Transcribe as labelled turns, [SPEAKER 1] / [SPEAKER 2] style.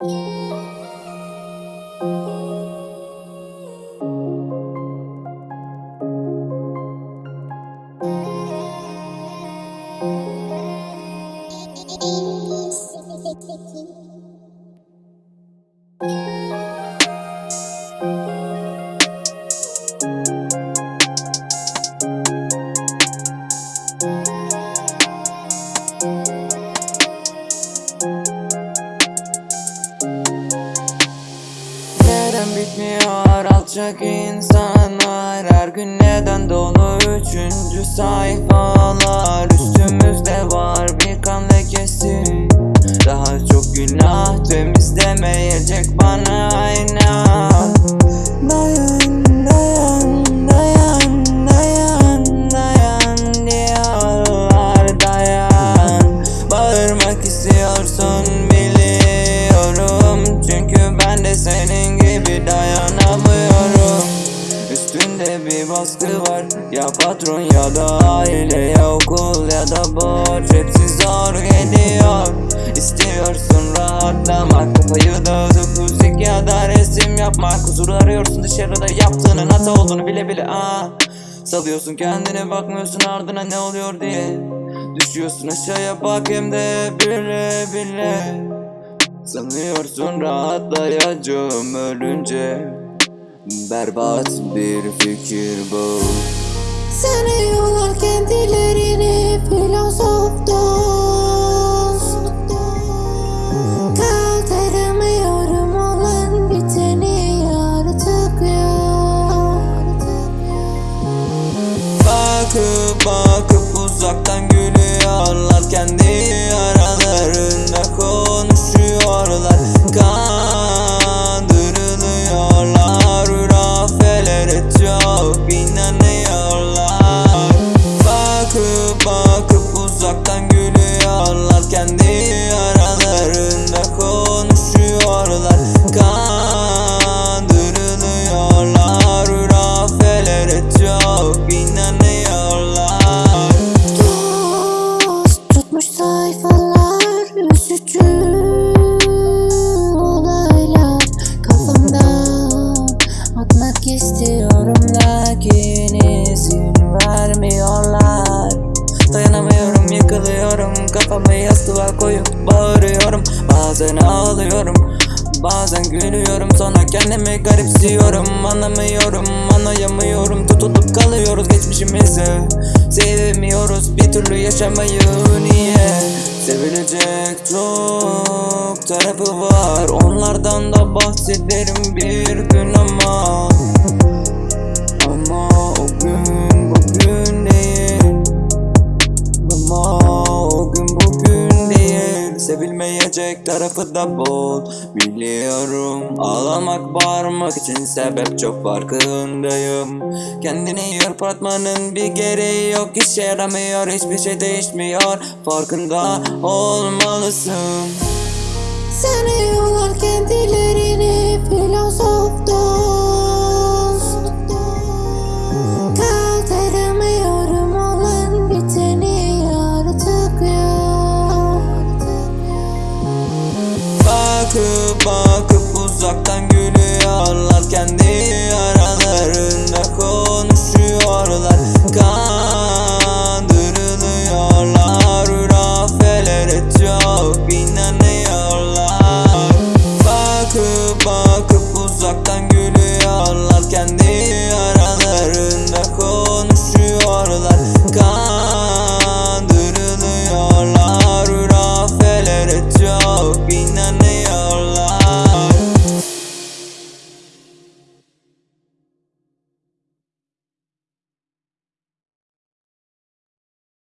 [SPEAKER 1] Neden bitmiyor alçak insanlar Her gün neden dolu? Üçüncü sayfalar Üstümüzde var bir kan lekesi. Daha çok günah temizlemeyecek dayanamıyorum. Üstünde bir baskı var. Ya patron ya da aile ya okul ya da borç. Hepsi zor geliyor. İstiyorsun rahatlamak. Kafayı dağıtıp müzik ya da resim yapmak. Huzur arıyorsun dışarıda yaptığının hata olduğunu bile bile aa. Salıyorsun kendine bakmıyorsun ardına ne oluyor diye. Düşüyorsun aşağıya bak hem de bile bile Sanıyorsun rahatlayacağım ölünce. Berbat bir fikir bu.
[SPEAKER 2] Sanıyorlar kendilerini filozof dost Kaldıramıyorum olan biteni artık yok.
[SPEAKER 1] Bakıp bakıp uzaktan koyup bağırıyorum Bazen ağlıyorum Bazen gülüyorum. Sonra kendimi garipsiyorum Anlamıyorum anlayamıyorum. Tutulup kalıyoruz geçmişimize Sevmiyoruz. Bir türlü yaşamayı niye? Sevilecek çok tarafı var. Onlardan da bahsederim bir gün ama. Ama o gün bugün değil. Ama o gün bugün Sevilmeyecek tarafı da bol Biliyorum Ağlamak bağırmak için sebep çok farkındayım. Kendini yırpatmanın bir gereği yok işe yaramıyor Hiçbir şey değişmiyor. Farkında olmalısın.
[SPEAKER 2] Sanıyorlar kendilerini filozof
[SPEAKER 1] Bakıp bakıp uzaktan gülüyorlar kendi aralarında